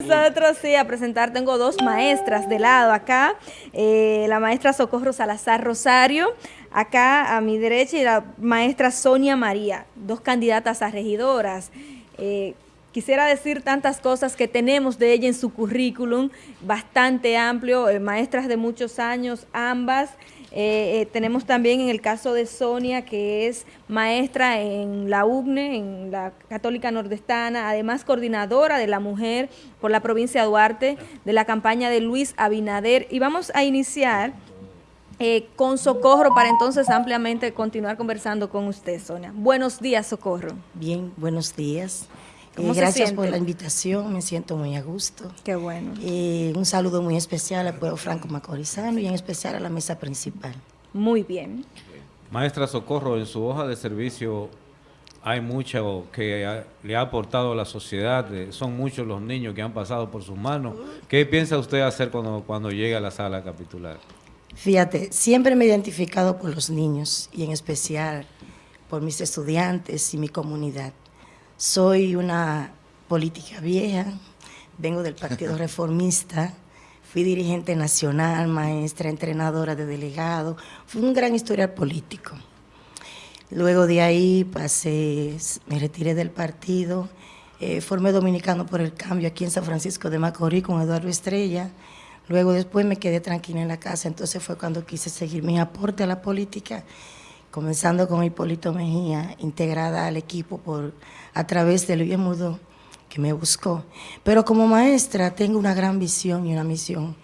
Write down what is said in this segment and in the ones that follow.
Nosotros sí, a presentar, tengo dos maestras de lado acá, eh, la maestra Socorro Salazar Rosario, acá a mi derecha, y la maestra Sonia María, dos candidatas a regidoras. Eh, quisiera decir tantas cosas que tenemos de ella en su currículum, bastante amplio, eh, maestras de muchos años, ambas, eh, eh, tenemos también en el caso de Sonia, que es maestra en la UGNE, en la Católica Nordestana, además coordinadora de la mujer por la provincia de Duarte, de la campaña de Luis Abinader. Y vamos a iniciar eh, con Socorro para entonces ampliamente continuar conversando con usted, Sonia. Buenos días, Socorro. Bien, buenos días. Eh, gracias por la invitación, me siento muy a gusto. Qué bueno. Eh, un saludo muy especial al pueblo franco macorizano y en especial a la mesa principal. Muy bien. Maestra Socorro, en su hoja de servicio hay mucho que le ha aportado a la sociedad, eh, son muchos los niños que han pasado por sus manos. ¿Qué piensa usted hacer cuando, cuando llegue a la sala capitular? Fíjate, siempre me he identificado por los niños y en especial por mis estudiantes y mi comunidad. Soy una política vieja, vengo del Partido Reformista, fui dirigente nacional, maestra, entrenadora de delegado, fui un gran historial político. Luego de ahí pasé, me retiré del partido, eh, formé Dominicano por el Cambio aquí en San Francisco de Macorís con Eduardo Estrella, luego después me quedé tranquila en la casa, entonces fue cuando quise seguir mi aporte a la política comenzando con Hipólito Mejía, integrada al equipo por, a través de Luis Mudo, que me buscó. Pero como maestra tengo una gran visión y una misión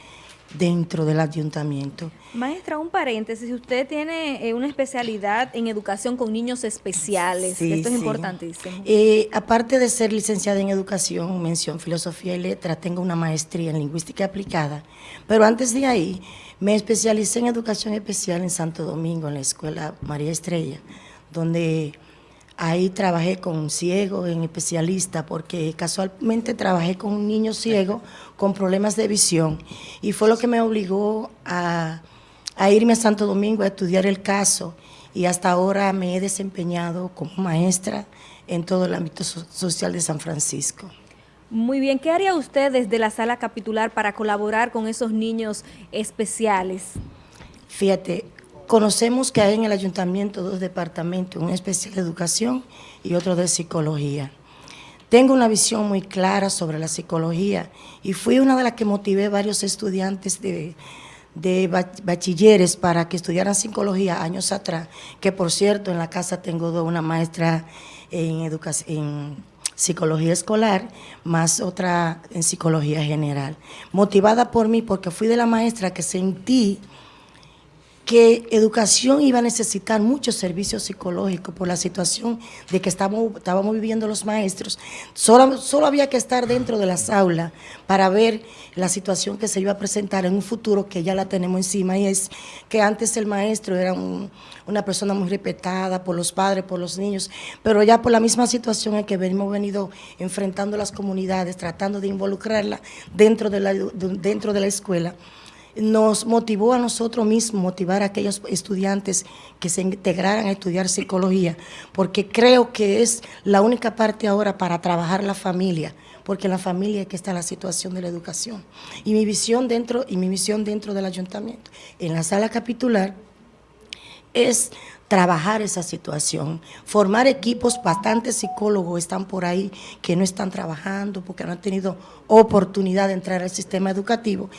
dentro del ayuntamiento. Maestra, un paréntesis, usted tiene eh, una especialidad en educación con niños especiales, sí, esto es importantísimo. Eh, aparte de ser licenciada en educación, mención filosofía y letra, tengo una maestría en lingüística aplicada, pero antes de ahí me especialicé en educación especial en Santo Domingo, en la escuela María Estrella, donde ahí trabajé con un ciego, en especialista, porque casualmente trabajé con un niño ciego con problemas de visión y fue lo que me obligó a, a irme a Santo Domingo a estudiar el caso y hasta ahora me he desempeñado como maestra en todo el ámbito social de San Francisco. Muy bien, ¿qué haría usted desde la sala capitular para colaborar con esos niños especiales? Fíjate, conocemos que hay en el ayuntamiento dos departamentos, uno especial de educación y otro de psicología. Tengo una visión muy clara sobre la psicología y fui una de las que motivé varios estudiantes de, de bachilleres para que estudiaran psicología años atrás, que por cierto en la casa tengo una maestra en educación psicología escolar, más otra en psicología general. Motivada por mí, porque fui de la maestra que sentí que educación iba a necesitar muchos servicios psicológicos por la situación de que estábamos, estábamos viviendo los maestros. Solo, solo había que estar dentro de las aulas para ver la situación que se iba a presentar en un futuro que ya la tenemos encima y es que antes el maestro era una persona muy respetada por los padres, por los niños, pero ya por la misma situación en que hemos venido enfrentando las comunidades, tratando de involucrarla dentro de la, dentro de la escuela, nos motivó a nosotros mismos, motivar a aquellos estudiantes que se integraran a estudiar psicología, porque creo que es la única parte ahora para trabajar la familia, porque en la familia es que está la situación de la educación. Y mi visión dentro, y mi misión dentro del ayuntamiento, en la sala capitular, es trabajar esa situación, formar equipos, bastantes psicólogos están por ahí que no están trabajando porque no han tenido oportunidad de entrar al sistema educativo,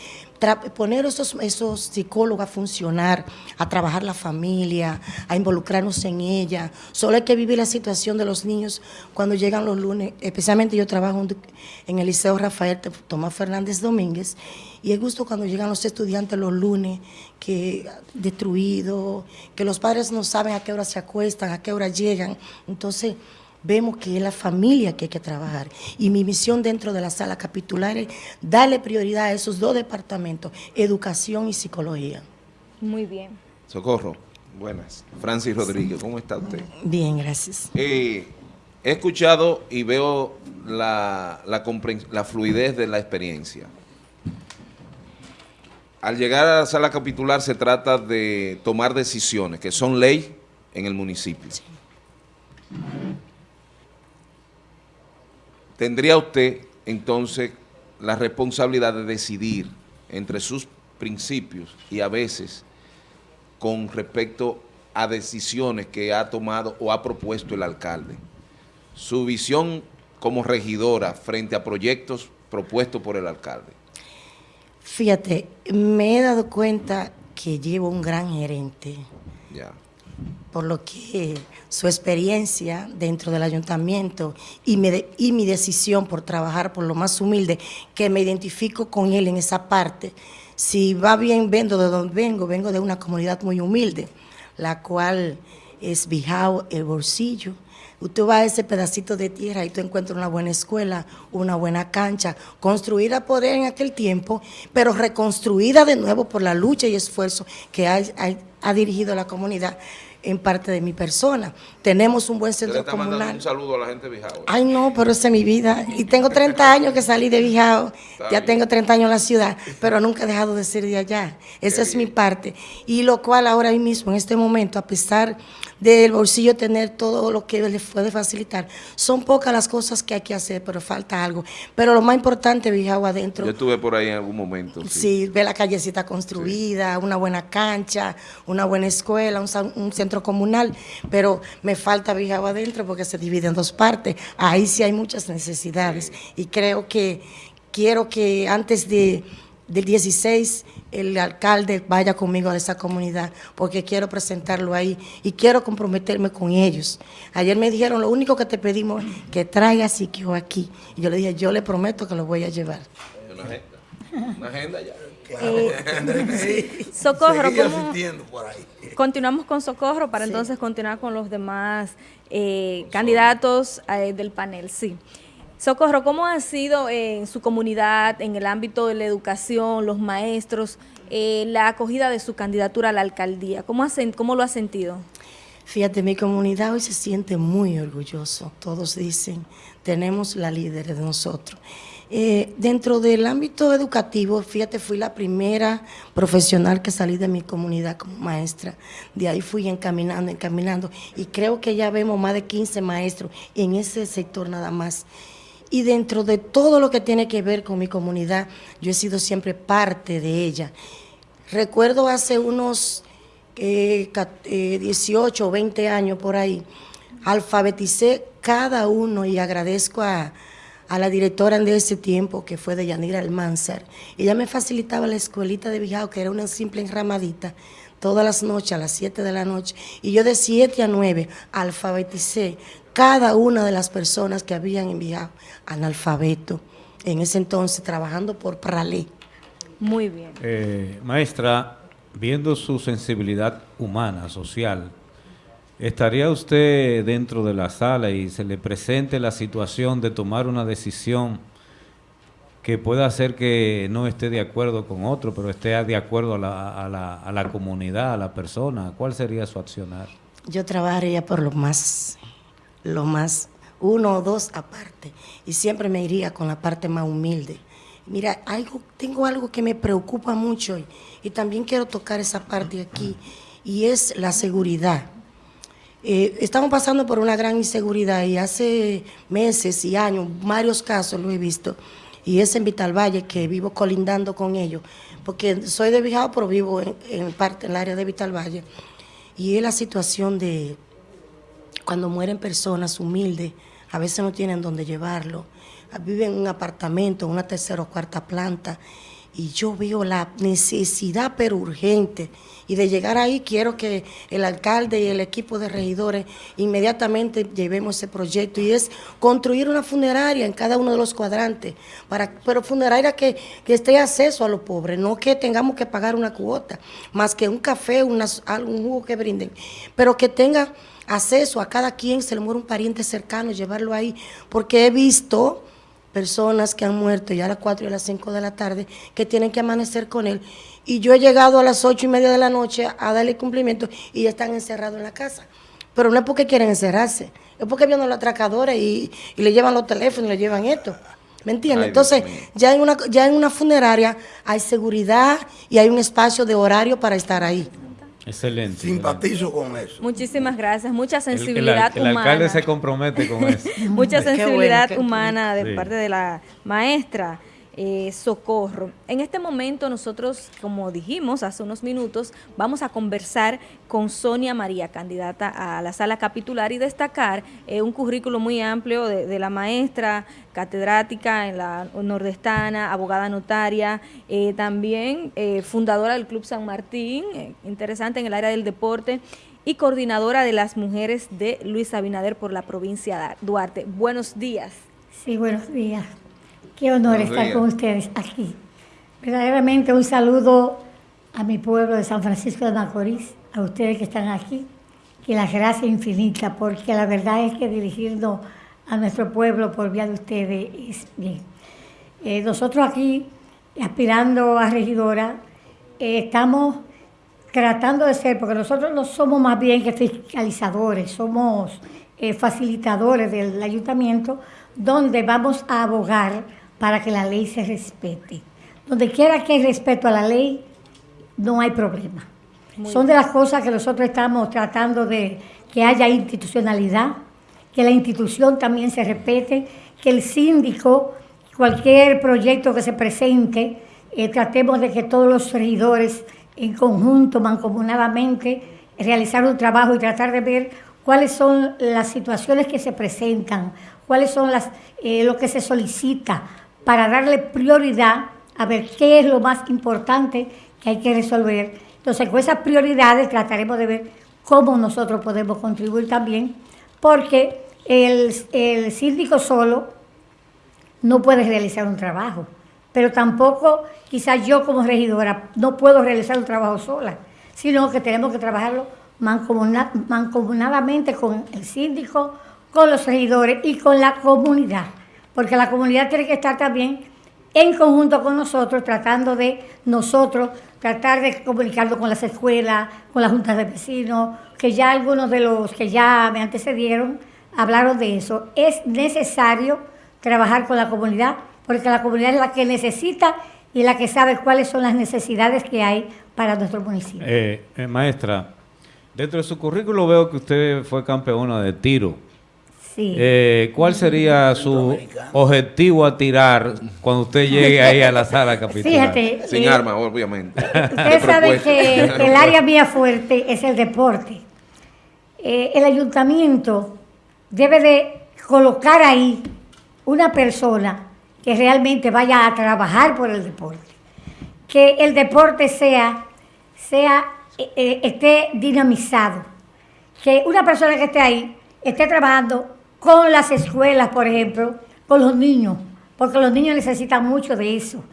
poner esos, esos psicólogos a funcionar, a trabajar la familia, a involucrarnos en ella. Solo hay que vivir la situación de los niños. Cuando llegan los lunes, especialmente yo trabajo en el Liceo Rafael Tomás Fernández Domínguez, y es gusto cuando llegan los estudiantes los lunes, que destruidos, que los padres no saben a qué hora se acuestan, a qué hora llegan. Entonces, vemos que es la familia que hay que trabajar. Y mi misión dentro de la sala capitular es darle prioridad a esos dos departamentos, educación y psicología. Muy bien. Socorro, buenas. Francis Rodríguez, ¿cómo está usted? Bien, gracias. Eh, he escuchado y veo la, la fluidez de la experiencia. Al llegar a la sala capitular se trata de tomar decisiones que son ley en el municipio. ¿Tendría usted entonces la responsabilidad de decidir entre sus principios y a veces con respecto a decisiones que ha tomado o ha propuesto el alcalde. Su visión como regidora frente a proyectos propuestos por el alcalde. Fíjate, me he dado cuenta que llevo un gran gerente. Ya. Por lo que su experiencia dentro del ayuntamiento y mi, de- y mi decisión por trabajar por lo más humilde, que me identifico con él en esa parte. Si va bien, vengo de donde vengo, vengo de una comunidad muy humilde, la cual es Bijao, el bolsillo. Usted va a ese pedacito de tierra y tú encuentras una buena escuela, una buena cancha, construida por él en aquel tiempo, pero reconstruida de nuevo por la lucha y esfuerzo que ha, ha- ha dirigido la comunidad en parte de mi persona. Tenemos un buen centro está comunal. un saludo a la gente de Bijao. Ay, no, pero esa es mi vida. Y tengo 30 años que salí de Bijao. Está Ya bien. tengo 30 años en la ciudad, pero nunca he dejado de ser de allá. Esa es mi parte. Y lo cual ahora mismo, en este momento, a pesar del bolsillo tener todo lo que le puede facilitar, son pocas las cosas que hay que hacer, pero falta algo. Pero lo más importante, Bijao adentro, Yo estuve por ahí en algún momento. Sí. Sí, ve la callecita construida, una buena cancha, una buena escuela, un, centro comunal, pero me falta Bijao adentro porque se divide en dos partes. Ahí sí hay muchas necesidades y creo que quiero que antes de, del 16 el alcalde vaya conmigo a esa comunidad porque quiero presentarlo ahí y quiero comprometerme con ellos. Ayer me dijeron, lo único que te pedimos es que traigas Siquio aquí. Y yo le dije, yo le prometo que lo voy a llevar. Una agenda. Una agenda ya. Socorro, asistiendo por ahí. Continuamos con Socorro para entonces continuar con los demás eh, candidatos eh, del panel. Sí. Socorro, ¿cómo ha sido en su comunidad, en el ámbito de la educación, los maestros, eh, la acogida de su candidatura a la alcaldía? ¿Cómo, ha sen- cómo lo ha sentido? Fíjate, mi comunidad hoy se siente muy orgulloso. Todos dicen, tenemos la líder de nosotros. Eh, dentro del ámbito educativo, fíjate, fui la primera profesional que salí de mi comunidad como maestra. De ahí fui encaminando, encaminando. Y creo que ya vemos más de 15 maestros en ese sector nada más. Y dentro de todo lo que tiene que ver con mi comunidad, yo he sido siempre parte de ella. Recuerdo hace unos eh, ca- eh, 18 o 20 años por ahí, alfabeticé cada uno y agradezco a, a la directora de ese tiempo, que fue de Yanira Almanzar. Ella me facilitaba la escuelita de Bijao, que era una simple enramadita, todas las noches, a las 7 de la noche. Y yo de 7 a 9 alfabeticé cada una de las personas que habían enviado analfabeto. En ese entonces, trabajando por Pralé. Muy bien. Eh, maestra, viendo su sensibilidad humana, social, ¿estaría usted dentro de la sala y se le presente la situación de tomar una decisión que pueda hacer que no esté de acuerdo con otro, pero esté de acuerdo a la, a la, a la comunidad, a la persona? ¿Cuál sería su accionar? Yo trabajaría por lo más, lo más, uno o dos aparte. Y siempre me iría con la parte más humilde. Mira, algo, tengo algo que me preocupa mucho y, también quiero tocar esa parte aquí, y es la seguridad. Eh, estamos pasando por una gran inseguridad y hace meses y años, varios casos lo he visto, y es en Vital Valle que vivo colindando con ellos, porque soy de Bijao, pero vivo en, en parte en el área de Vital Valle, y es la situación de cuando mueren personas humildes, a veces no tienen dónde llevarlo, viven en un apartamento, en una tercera o cuarta planta, y yo veo la necesidad, pero urgente, y de llegar ahí quiero que el alcalde y el equipo de regidores inmediatamente llevemos ese proyecto, y es construir una funeraria en cada uno de los cuadrantes, para, pero funeraria que, que esté acceso a los pobres, no que tengamos que pagar una cuota, más que un café, unas, algún jugo que brinden, pero que tenga acceso a cada quien, se le muere un pariente cercano, llevarlo ahí, porque he visto personas que han muerto ya a las 4 y a las 5 de la tarde que tienen que amanecer con él. Y yo he llegado a las 8 y media de la noche a darle cumplimiento y ya están encerrados en la casa. Pero no es porque quieren encerrarse, es porque vienen los atracadores y, y le llevan los teléfonos y le llevan esto. ¿Me entiendes? Entonces, ya en, una, ya en una funeraria hay seguridad y hay un espacio de horario para estar ahí. Excelente. Simpatizo con eso. Muchísimas gracias. Mucha El- el sensibilidad el, humana. alcalde se compromete con eso. Mucha bueno, sensibilidad qué humana de Sí. parte de la maestra. Eh, Socorro. En este momento nosotros, como dijimos hace unos minutos, vamos a conversar con Sonia María, candidata a la sala capitular y destacar eh, un currículo muy amplio de, la maestra catedrática en la nordestana, abogada notaria, eh, también eh, fundadora del Club San Martín, interesante en el área del deporte, y coordinadora de las mujeres de Luis Abinader por la provincia de Duarte. Buenos días. Sí, buenos días. Qué honor estar con ustedes aquí. Verdaderamente un saludo a mi pueblo de San Francisco de Macorís, a ustedes que están aquí, que las gracias infinitas, porque la verdad es que dirigirnos a nuestro pueblo por vía de ustedes es bien. Eh, nosotros aquí, aspirando a regidora, eh, estamos tratando de ser, porque nosotros no somos más bien que fiscalizadores, somos eh, facilitadores del ayuntamiento, donde vamos a abogar para que la ley se respete. Donde quiera que hay respeto a la ley, no hay problema. Muy Son de las cosas que nosotros estamos tratando de que haya institucionalidad, que la institución también se respete, que el síndico, cualquier proyecto que se presente, eh, tratemos de que todos los regidores en conjunto, mancomunadamente, realizar un trabajo y tratar de ver cuáles son las situaciones que se presentan, cuáles son las, eh, lo que se solicita para darle prioridad a ver qué es lo más importante que hay que resolver. Entonces, con esas prioridades trataremos de ver cómo nosotros podemos contribuir también, porque el, el síndico solo no puede realizar un trabajo, pero tampoco quizás yo como regidora no puedo realizar un trabajo sola, sino que tenemos que trabajarlo mancomunad, mancomunadamente con el síndico, con los regidores y con la comunidad, porque la comunidad tiene que estar también en conjunto con nosotros, tratando de nosotros, tratar de comunicarlo con las escuelas, con las juntas de vecinos, que ya algunos de los que ya me antecedieron hablaron de eso. Es necesario trabajar con la comunidad, porque la comunidad es la que necesita y la que sabe cuáles son las necesidades que hay para nuestro municipio. Eh, eh, maestra, dentro de su currículo veo que usted fue campeona de tiro. Sí. Eh, ¿Cuál sería su objetivo a tirar cuando usted llegue ahí a la sala capitular? Fíjate. Sin eh, armas, obviamente. Ustedes saben que el área mía fuerte es el deporte. Eh, el ayuntamiento debe de colocar ahí una persona que realmente vaya a trabajar por el deporte. Que el deporte sea, sea esté dinamizado. Que una persona que esté ahí esté trabajando con las escuelas, por ejemplo, con los niños, porque los niños necesitan mucho de eso.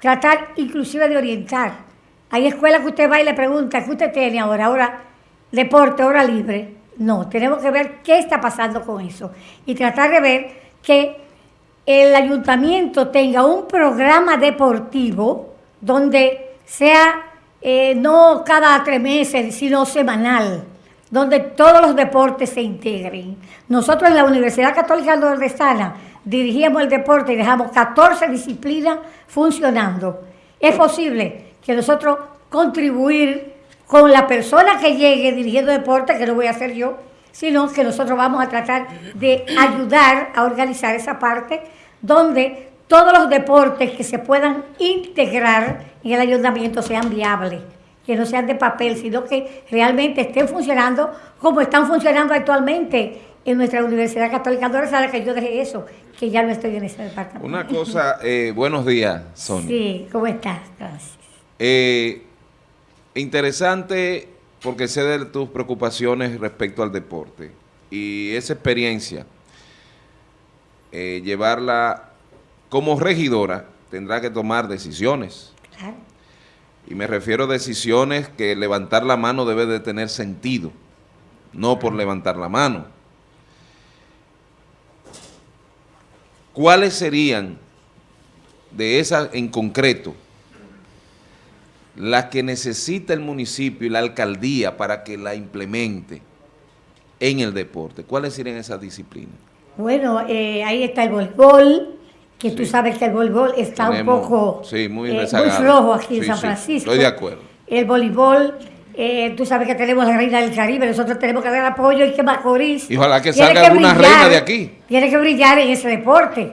Tratar inclusive de orientar. Hay escuelas que usted va y le pregunta, ¿qué usted tiene ahora? Ahora, deporte, hora libre. No, tenemos que ver qué está pasando con eso y tratar de ver que el ayuntamiento tenga un programa deportivo donde sea eh, no cada tres meses, sino semanal, donde todos los deportes se integren. Nosotros en la Universidad Católica Nordestana dirigíamos el deporte y dejamos 14 disciplinas funcionando. Es posible que nosotros contribuir con la persona que llegue dirigiendo deporte, que no voy a hacer yo, sino que nosotros vamos a tratar de ayudar a organizar esa parte donde todos los deportes que se puedan integrar en el ayuntamiento sean viables, que no sean de papel, sino que realmente estén funcionando como están funcionando actualmente en nuestra Universidad Católica Dorsal, que yo dejé eso, que ya no estoy en ese departamento. Una cosa, eh, buenos días, Sonia. Sí, ¿cómo estás? Gracias. Eh, interesante porque sé de tus preocupaciones respecto al deporte y esa experiencia, eh, llevarla como regidora, tendrá que tomar decisiones. Claro. Y me refiero a decisiones que levantar la mano debe de tener sentido, no por levantar la mano. ¿Cuáles serían de esas en concreto las que necesita el municipio y la alcaldía para que la implemente en el deporte? ¿Cuáles serían esas disciplinas? Bueno, eh, ahí está el voleibol, que tú sabes que el voleibol está Tenemos- un poco sí, muy eh, muy flojo aquí en San Francisco. estoy de acuerdo. El voleibol, eh, tú sabes que tenemos la reina del Caribe, nosotros tenemos que dar apoyo y que Macorís. Y ojalá que salga alguna reina de aquí. Tiene que brillar en ese deporte,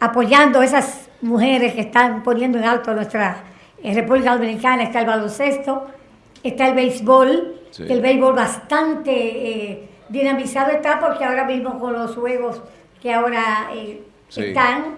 apoyando esas mujeres que están poniendo en alto nuestra República Dominicana, está el baloncesto, está el béisbol, Sí. que el béisbol bastante eh, dinamizado está porque ahora mismo con los juegos que ahora eh, Sí. están,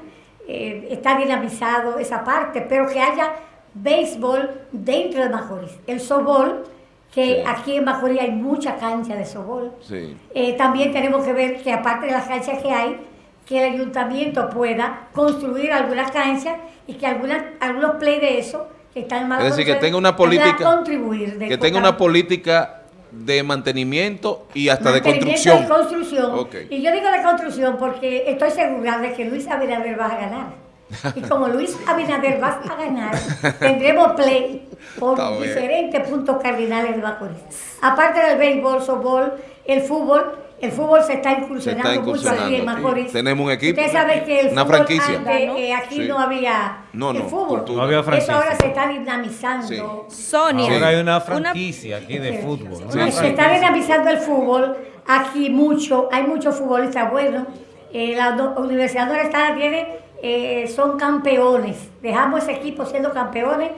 eh, está dinamizado esa parte, pero que haya béisbol dentro de Macorís. El softball, que Sí. aquí en Macorís hay mucha cancha de softball. Sí. Eh, también tenemos que ver que aparte de las canchas que hay, que el ayuntamiento pueda construir algunas canchas y que algunas, algunos play de eso que están mal Es decir, que tenga una política- contribuir de Que tenga una política de mantenimiento y hasta de construcción. y construcción. Y yo digo de construcción porque estoy segura de que Luis Abinader va a ganar. Y como Luis Abinader va a ganar, tendremos play por diferentes puntos cardinales de Macorís. Aparte del béisbol, softball, el fútbol, el fútbol se está incursionando, mucho incursionando aquí en. Tenemos un equipo, Usted sabe que el una fútbol franquicia. antes, eh, aquí Sí. no había No, el fútbol. cultura. No había Eso ahora se está dinamizando. Sonia. Ahora hay una una- franquicia aquí de fútbol. Sí, Se sí. está dinamizando el fútbol aquí mucho, hay muchos futbolistas buenos. Eh, la Universidad Nordestana tiene, eh, son campeones. Dejamos ese equipo siendo campeones.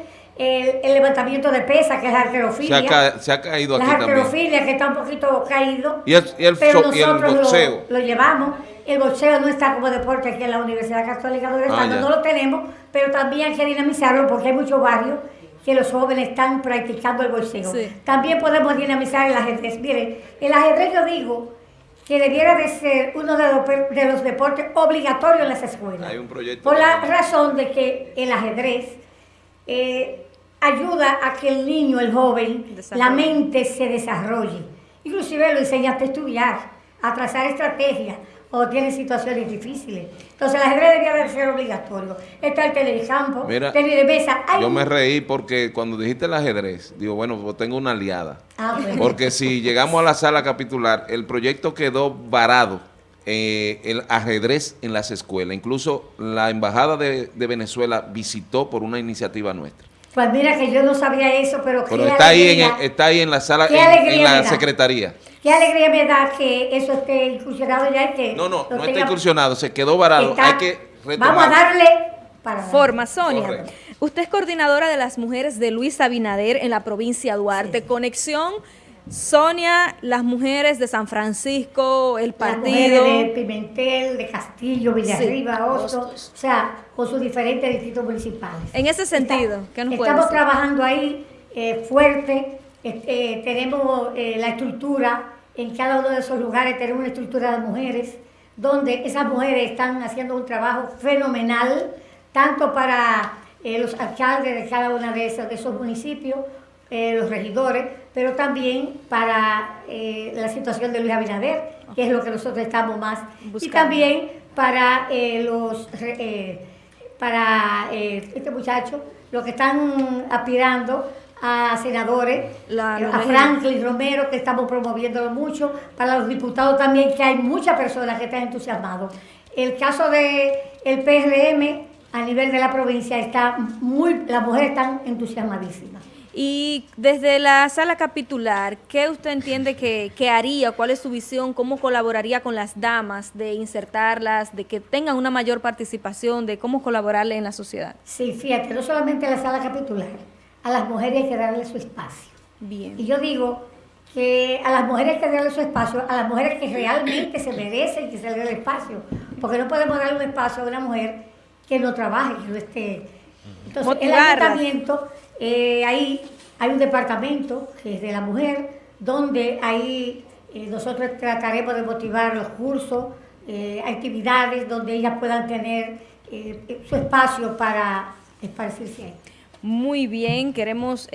El, el levantamiento de pesa, que es la Se arquerofilia. ha, ca- se ha caído la aquí también. arquerofilia, que está un poquito caído. Y el- y el pero so- y el nosotros lo- boxeo. Lo, llevamos. El boxeo no está como deporte aquí en la Universidad Católica Nordestana, Ah, no lo tenemos, pero también hay que dinamizarlo porque hay muchos barrios que los jóvenes están practicando el boxeo. Sí. También podemos dinamizar el ajedrez. Miren, el ajedrez yo digo que debiera de ser uno de los, de deportes obligatorios en las escuelas. Hay un proyecto Por la de- razón de que el ajedrez eh, ayuda a que el niño, el joven, la mente se desarrolle. Inclusive lo enseñaste a estudiar, a trazar estrategias o tiene situaciones difíciles. Entonces el ajedrez debería de ser obligatorio. Está el tenis de campo, Mira, tenis de mesa. Hay Yo me reí porque cuando dijiste el ajedrez, digo, bueno, pues tengo una aliada. Ah, bueno. Porque si llegamos a la sala capitular, el proyecto quedó varado, eh, el ajedrez en las escuelas. Incluso la Embajada de, de Venezuela visitó por una iniciativa nuestra. Pues mira que yo no sabía eso, pero qué Pero está ahí, en, está ahí en la sala, Qué en, la secretaría. qué alegría me da que eso esté incursionado ya que No, no, no está incursionado, se quedó varado. está- Hay que retomar. Vamos a darle para Forma, Sonia. Correcto. Usted es coordinadora de las mujeres de Luis Abinader en la provincia de Duarte. Conexión, Sonia, las mujeres de San Francisco, el Las partido. mujeres de Pimentel, de Castillo, Villarriba, Sí, Oso, o sea, con sus diferentes distritos municipales. En ese sentido, ¿qué nos puede Estamos trabajando ahí eh, fuerte, eh, eh, tenemos eh, la estructura, en cada uno de esos lugares tenemos una estructura de mujeres, donde esas mujeres están haciendo un trabajo fenomenal, tanto para los alcaldes de cada uno de esos, de esos municipios, eh, los regidores, pero también para eh, la situación de Luis Abinader, que es lo que nosotros estamos más, y también para eh, los para este muchacho, los que están aspirando a senadores, La- a. Franklin Romero, que estamos promoviéndolo mucho, para los diputados también, que hay muchas personas que están entusiasmados. El caso de el PRM a nivel de la provincia está muy, las mujeres están entusiasmadísimas. Y desde la sala capitular, ¿qué usted entiende que, que haría? ¿Cuál es su visión? ¿Cómo colaboraría con las damas de insertarlas, de que tengan una mayor participación, de cómo colaborarle en la sociedad? Sí, fíjate, no solamente a la sala capitular, a las mujeres hay que darle su espacio. Y Bien. yo digo que a las mujeres hay que darle su espacio, a las mujeres que realmente se merecen que se le dé el espacio, porque no podemos darle un espacio a una mujer que no trabaje, que no esté. Entonces, Motivarlas. el ayuntamiento, eh, ahí hay un departamento que es de la mujer, donde ahí eh, nosotros trataremos de motivar los cursos, eh, actividades donde ellas puedan tener su espacio para esparcirse ahí. Muy bien, queremos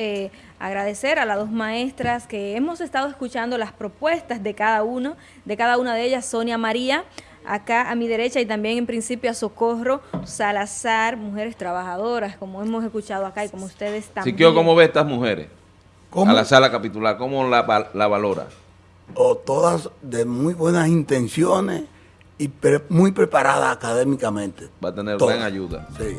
agradecer a las dos maestras que hemos estado escuchando las propuestas de cada uno, de cada una de ellas, Sonia María, acá a mi derecha y también en principio a Socorro Salazar, mujeres trabajadoras, como hemos escuchado acá y como ustedes también. Siquio, ¿cómo ve estas mujeres? ¿Cómo? A la sala capitular, ¿cómo la, la valora? O todas de muy buenas intenciones y pre- muy preparadas académicamente. Va a tener Todas. gran ayuda. Sí.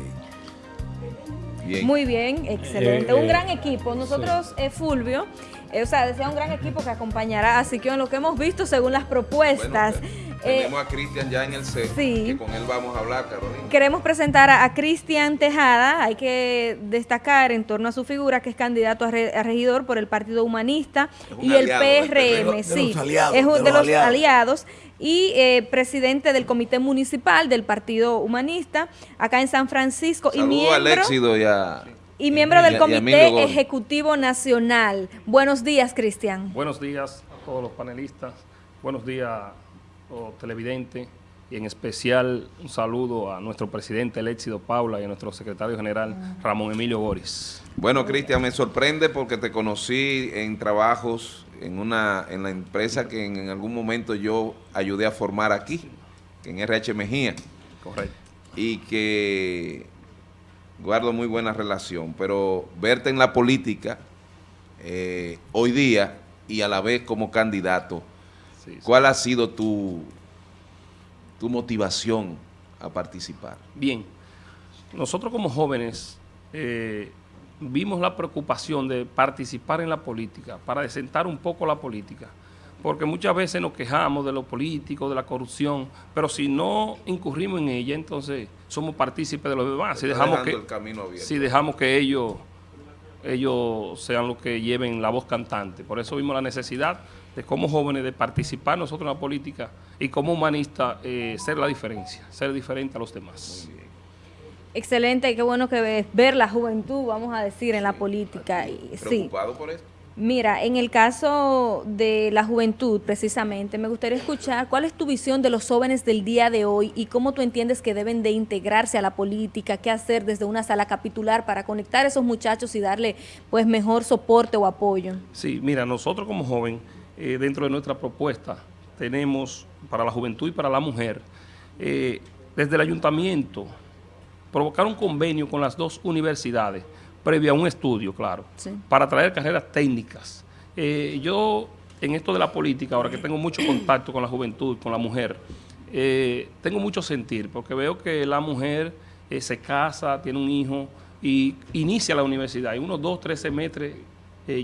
Bien. Muy bien, excelente. Eh, Un eh, gran equipo. Nosotros, eh, Fulvio, o sea, desea un gran equipo que acompañará a Siquio en lo que hemos visto según las propuestas. Eh, tenemos a Cristian ya en el set, sí. que con él vamos a hablar, Carolina. Queremos presentar a, Cristian Tejada, hay que destacar en torno a su figura que es candidato a, regidor por el Partido Humanista y el PRM, sí, es uno de, los, aliados. y eh, presidente del Comité Municipal del Partido Humanista acá en San Francisco y miembro, y miembro del Comité Ejecutivo Nacional. Buenos días, Cristian. Buenos días a todos los panelistas. Buenos días televidente y en especial un saludo a nuestro presidente el éxito Paula y a nuestro secretario general Ramón Emilio Boris. Bueno, Cristian, me sorprende porque te conocí en trabajos en una en la empresa que en, algún momento yo ayudé a formar aquí, en RH Mejía. Correcto. Y que guardo muy buena relación, pero verte en la política eh, hoy día y a la vez como candidato, ¿Cuál ha sido tu, tu motivación a participar? Bien, nosotros como jóvenes eh, vimos la preocupación de participar en la política, para desentar un poco la política, porque muchas veces nos quejamos de lo político, de la corrupción, pero si no incurrimos en ella, entonces somos partícipes de los demás. Si dejamos, que, si dejamos que ellos, ellos sean los que lleven la voz cantante. Por eso vimos la necesidad como jóvenes de participar nosotros en la política y como humanista eh, ser la diferencia, ser diferente a los demás. Excelente, qué bueno que ves, ver la juventud, vamos a decir, en la política. ¿Preocupado por esto? Mira, en el caso de la juventud, precisamente, me gustaría escuchar cuál es tu visión de los jóvenes del día de hoy y cómo tú entiendes que deben de integrarse a la política, qué hacer desde una sala capitular para conectar a esos muchachos y darle pues mejor soporte o apoyo. Sí, mira, nosotros como joven eh, dentro de nuestra propuesta tenemos para la juventud y para la mujer, eh, desde el ayuntamiento, provocar un convenio con las dos universidades, previo a un estudio, claro, para traer carreras técnicas. Eh, yo, en esto de la política, ahora que tengo mucho contacto con la juventud, con la mujer, tengo mucho sentir, porque veo que la mujer se casa, tiene un hijo y inicia la universidad, y unos dos, tres semestres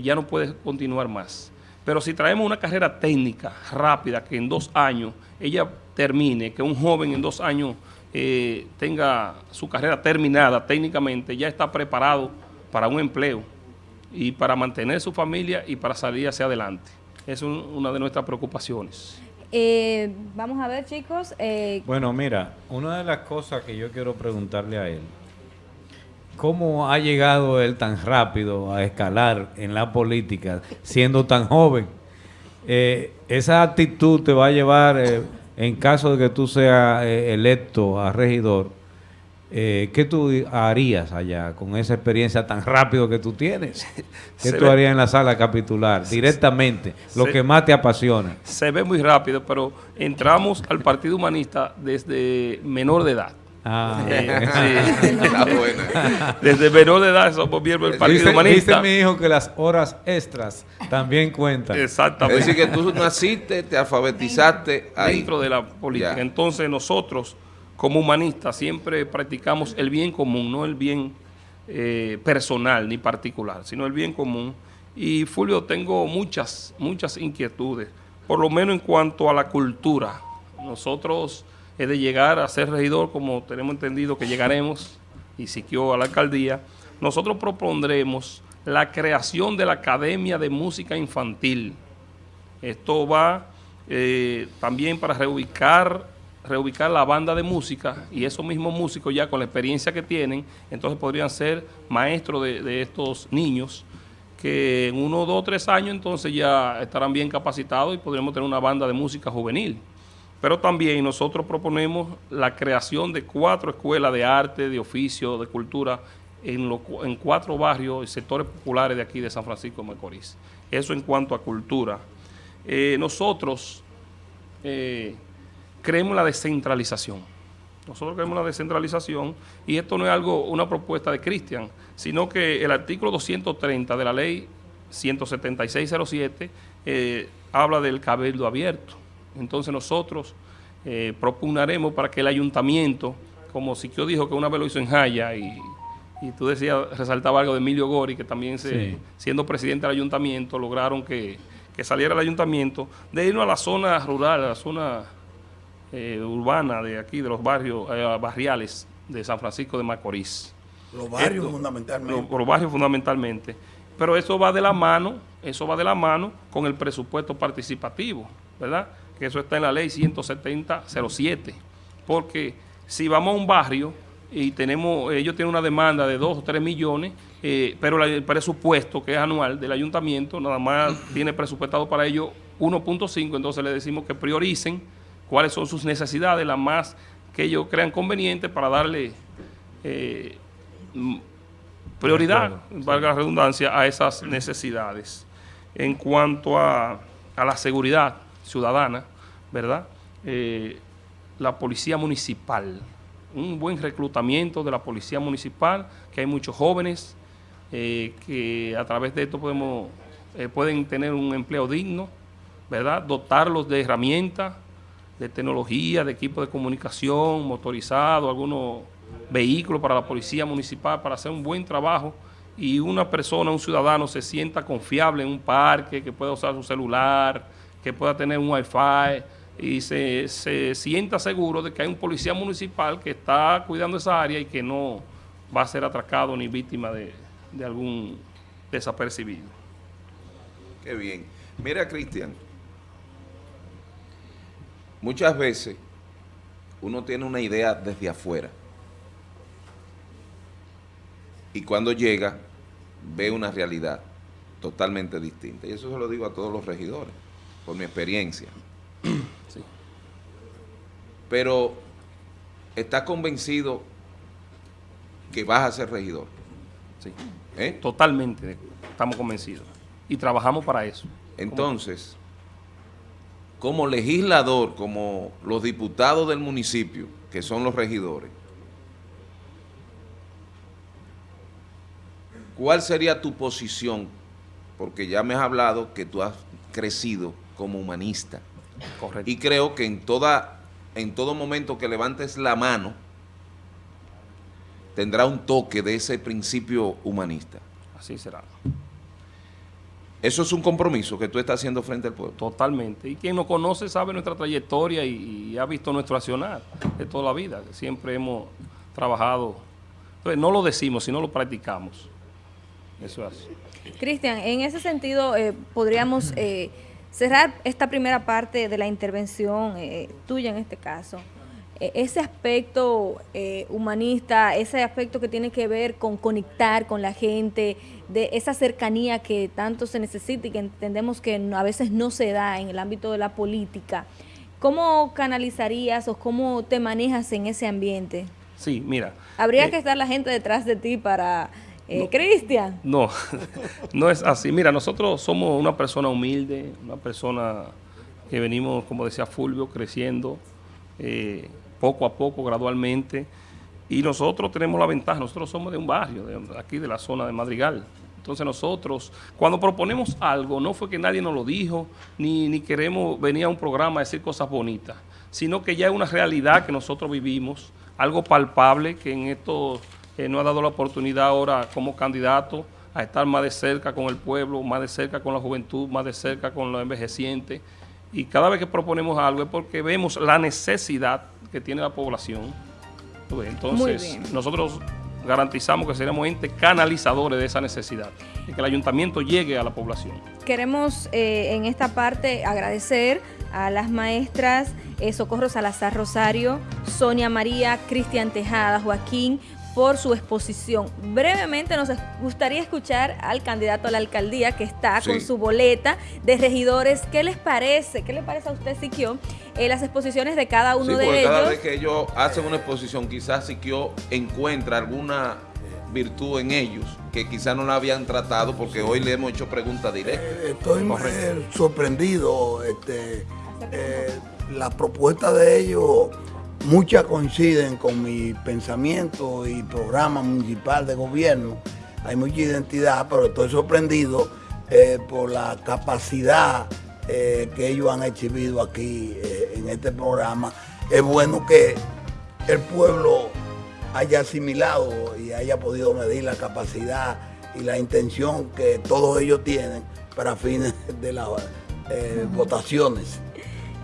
ya no puede continuar más. Pero si traemos una carrera técnica rápida, que en dos años ella termine, que un joven en dos años eh, tenga su carrera terminada técnicamente, ya está preparado para un empleo y para mantener su familia y para salir hacia adelante. Es una de nuestras preocupaciones. Eh, vamos a ver, chicos. Eh, bueno, mira, una de las cosas que yo quiero preguntarle a él ¿Cómo ha llegado él tan rápido a escalar en la política siendo tan joven? Eh, esa actitud te va a llevar, eh, en caso de que tú seas eh, electo a regidor, ¿qué tú harías allá con esa experiencia tan rápido que tú tienes? ¿Qué tú harías en la sala capitular directamente? Lo que más te apasiona. Se ve muy rápido, pero entramos al Partido Humanista desde menor de edad. Ah, Desde menor de edad somos miembros del Partido Humanista. Dice mi hijo que las horas extras también cuentan. Exactamente. Es decir, que tú naciste, te alfabetizaste ahí. Dentro de la política. Entonces nosotros, como humanistas, siempre practicamos el bien común, no el bien eh, personal ni particular, sino el bien común. Y Fulvio, tengo muchas, muchas inquietudes, por lo menos en cuanto a la cultura. Nosotros es de llegar a ser regidor, como tenemos entendido que llegaremos, y siquió a la alcaldía, nosotros propondremos la creación de la Academia de Música Infantil. Esto va eh, también para reubicar, reubicar la banda de música y esos mismos músicos ya con la experiencia que tienen, entonces podrían ser maestros de, estos niños que en uno, dos, tres años entonces ya estarán bien capacitados y podremos tener una banda de música juvenil. Pero también nosotros proponemos la creación de cuatro escuelas de arte, de oficio, de cultura en, en cuatro barrios y sectores populares de aquí de San Francisco de Macorís. Eso en cuanto a cultura. Eh, nosotros eh, creemos la descentralización. Nosotros creemos la descentralización y esto no es algo, una propuesta de Cristian, sino que el artículo 230 de la ley 17607 eh, habla del cabildo abierto. Entonces nosotros eh, propugnaremos para que el ayuntamiento, como Siquio dijo que una vez lo hizo en Jaya y, y tú decías, resaltaba algo de Emilio Gori, que también se, siendo presidente del ayuntamiento lograron que, saliera el ayuntamiento, de irnos a la zona rural, a la zona eh, urbana de aquí, de los barrios eh, barriales de San Francisco de Macorís. Los barrios fundamentalmente. Los, barrios fundamentalmente. Pero eso va de la mano, eso va de la mano con el presupuesto participativo, ¿verdad? Que eso está en la ley 17007. Porque si vamos a un barrio y tenemos, ellos tienen una demanda de 2 o 3 millones, eh, pero el presupuesto que es anual del ayuntamiento nada más tiene presupuestado para ellos 1.5, entonces le decimos que prioricen cuáles son sus necesidades, las más que ellos crean convenientes para darle eh, prioridad, valga la redundancia, a esas necesidades. En cuanto a, la seguridad ciudadana, ¿verdad? Eh, la policía municipal, un buen reclutamiento de la policía municipal, que hay muchos jóvenes eh, que a través de esto podemos, eh, pueden tener un empleo digno, ¿verdad? Dotarlos de herramientas, de tecnología, de equipo de comunicación, motorizado, algunos vehículos para la policía municipal para hacer un buen trabajo y una persona, un ciudadano se sienta confiable en un parque, que pueda usar su celular, que pueda tener un wifi, y se, sienta seguro de que hay un policía municipal que está cuidando esa área y que no va a ser atracado ni víctima de, algún desapercibido. Qué bien. Mira, Cristian, muchas veces uno tiene una idea desde afuera y cuando llega ve una realidad totalmente distinta. Y eso se lo digo a todos los regidores, por mi experiencia. Pero, ¿estás convencido que vas a ser regidor? Sí. ¿Eh? Totalmente, estamos convencidos. Y trabajamos para eso. Entonces, como legislador, como los diputados del municipio, que son los regidores, ¿cuál sería tu posición? Porque ya me has hablado que tú has crecido como humanista. Correcto. Y creo que en, toda, en todo momento que levantes la mano, tendrá un toque de ese principio humanista. Así será. Eso es un compromiso que tú estás haciendo frente al pueblo. Totalmente. Y quien nos conoce sabe nuestra trayectoria y, ha visto nuestro accionar de toda la vida. Siempre hemos trabajado. Entonces, no lo decimos, sino lo practicamos. Eso es Cristian, en ese sentido, eh, podríamos eh, cerrar esta primera parte de la intervención eh, tuya en este caso, eh, ese aspecto eh, humanista, ese aspecto que tiene que ver con conectar con la gente, de esa cercanía que tanto se necesita y que entendemos que a veces no se da en el ámbito de la política, ¿cómo canalizarías o cómo te manejas en ese ambiente? Sí, mira. Habría que estar la gente detrás de ti para eh, Cristian. No, no es así. Mira, nosotros somos una persona humilde, una persona que venimos, como decía Fulvio, creciendo eh, poco a poco, gradualmente. Y nosotros tenemos la ventaja, nosotros somos de un barrio, de aquí de la zona de Madrigal. Entonces nosotros, cuando proponemos algo, no fue que nadie nos lo dijo, ni, ni queremos venir a un programa a decir cosas bonitas, sino que ya es una realidad que nosotros vivimos, algo palpable que en estos no nos ha dado la oportunidad ahora como candidato a estar más de cerca con el pueblo, más de cerca con la juventud, más de cerca con los envejecientes. Y cada vez que proponemos algo es porque vemos la necesidad que tiene la población. Entonces, nosotros garantizamos que seremos entes canalizadores de esa necesidad y que el ayuntamiento llegue a la población. Queremos eh, en esta parte agradecer a las maestras eh, Socorro Salazar Rosario, Sonia María, Cristian Tejada, Joaquín por su exposición. Brevemente nos gustaría escuchar al candidato a la alcaldía que está con su boleta de regidores. ¿Qué les parece? ¿Qué le parece a usted, Siquio, eh, las exposiciones de cada uno de ellos? Cada vez que ellos hacen una exposición, quizás Siquio encuentra alguna virtud en ellos que quizás no la habían tratado porque hoy le hemos hecho preguntas directas. Eh, estoy sorprendido. Este, eh, la propuesta de ellos Muchas coinciden con mi pensamiento y programa municipal de gobierno. Hay mucha identidad, pero estoy sorprendido eh, por la capacidad eh, que ellos han exhibido aquí eh, en este programa. Es bueno que el pueblo haya asimilado y haya podido medir la capacidad y la intención que todos ellos tienen para fines de las votaciones.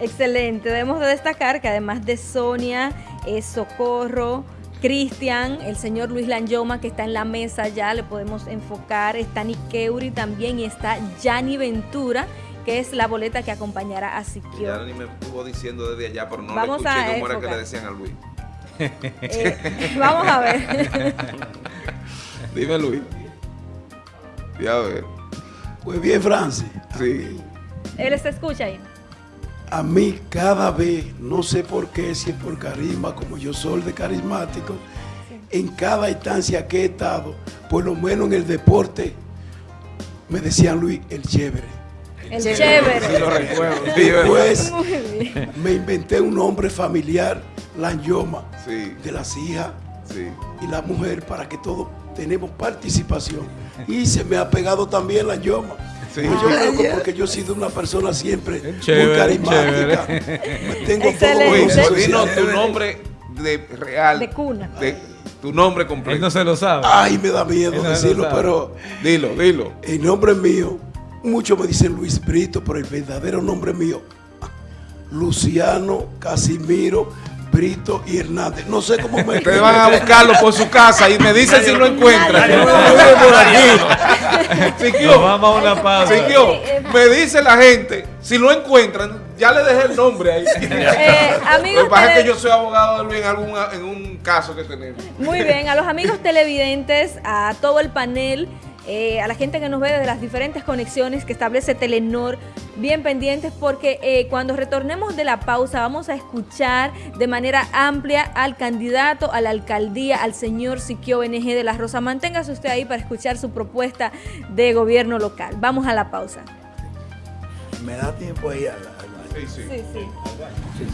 Excelente, debemos de destacar que además de Sonia, es Socorro, Cristian, el señor Luis Lanyoma que está en la mesa ya, le podemos enfocar, está Nikeuri también y está Yanni Ventura, que es la boleta que acompañará a Siquio. Yanni me estuvo diciendo desde allá, pero no Vamos le escuché a cómo era que enfocar. le decían a Luis. Eh, vamos a ver. Dime Luis. Y a ver. Pues bien, Francis, Sí. Él se escucha ahí. A mí cada vez, no sé por qué, si es por carisma, como yo soy de carismático, en cada instancia que he estado, por lo menos en el deporte, me decían Luis, el chévere. El chévere. lo recuerdo. Después me inventé un nombre familiar, Lanyoma, Sí. de las hijas Sí. y la mujer, para que todos tenemos participación. Y se me ha pegado también Lanyoma. Sí. Pues yo creo que porque yo he sido una persona siempre Chévere, muy carismática. Tengo Excelente. dinos social. tu nombre de real. De cuna. de- tu nombre Él completo. no se lo sabe. Ay, me da miedo no decirlo, pero Dilo, dilo. el nombre mío, muchos me dicen Luis Brito, pero el verdadero nombre mío, Luciano Casimiro Brito y Hernández. No sé cómo me Ustedes van a buscarlo por su casa y me dicen si lo encuentran. Siquio, Nos vamos a una pausa. Siquio, me dice la gente, si lo encuentran, ya le dejé el nombre ahí. Eh, Lo amigos, que pasa es que yo soy abogado de Luis en, algún, en un caso que tenemos. Muy bien, a los amigos televidentes, a todo el panel, eh, a la gente que nos ve desde las diferentes conexiones que establece Telenor, bien pendientes porque eh, cuando retornemos de la pausa vamos a escuchar de manera amplia al candidato a la alcaldía, al señor Siquio NG de la Rosa. Manténgase usted ahí para escuchar su propuesta de gobierno local. Vamos a la pausa. Me da tiempo ahí a la- a la- Sí, sí.